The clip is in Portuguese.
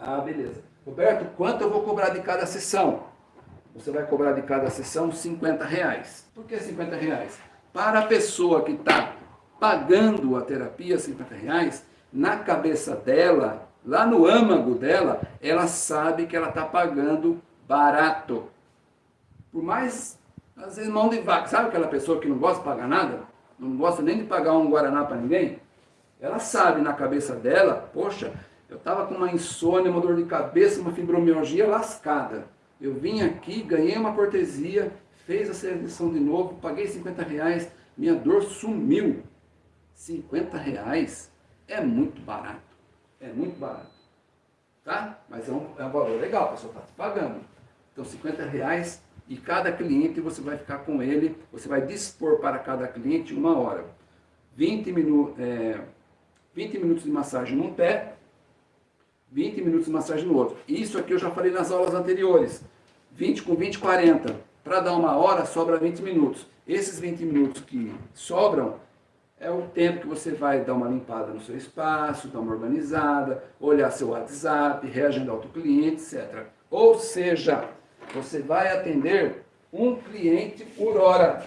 Ah, beleza. Roberto, quanto eu vou cobrar de cada sessão? Você vai cobrar de cada sessão 50 reais. Por que 50 reais? Para a pessoa que está pagando a terapia 50 reais, na cabeça dela, lá no âmago dela, ela sabe que ela está pagando barato. Por mais, às vezes, mão de vaca. Sabe aquela pessoa que não gosta de pagar nada? Não gosta nem de pagar um Guaraná para ninguém? Ela sabe na cabeça dela, poxa, eu estava com uma insônia, uma dor de cabeça, uma fibromialgia lascada. Eu vim aqui, ganhei uma cortesia, fez a seleção de novo, paguei 50 reais, minha dor sumiu. 50 reais é muito barato. É muito barato. Tá? Mas é um, é um valor legal, a pessoa está te pagando. Então 50 reais e cada cliente você vai ficar com ele, você vai dispor para cada cliente uma hora. 20, minu é, 20 minutos de massagem num pé, 20 minutos de massagem no outro. Isso aqui eu já falei nas aulas anteriores. 20 com 20, 40. Para dar uma hora, sobra 20 minutos. Esses 20 minutos que sobram, é o tempo que você vai dar uma limpada no seu espaço, dar uma organizada, olhar seu WhatsApp, reagendar outro cliente, etc. Ou seja, você vai atender um cliente por hora.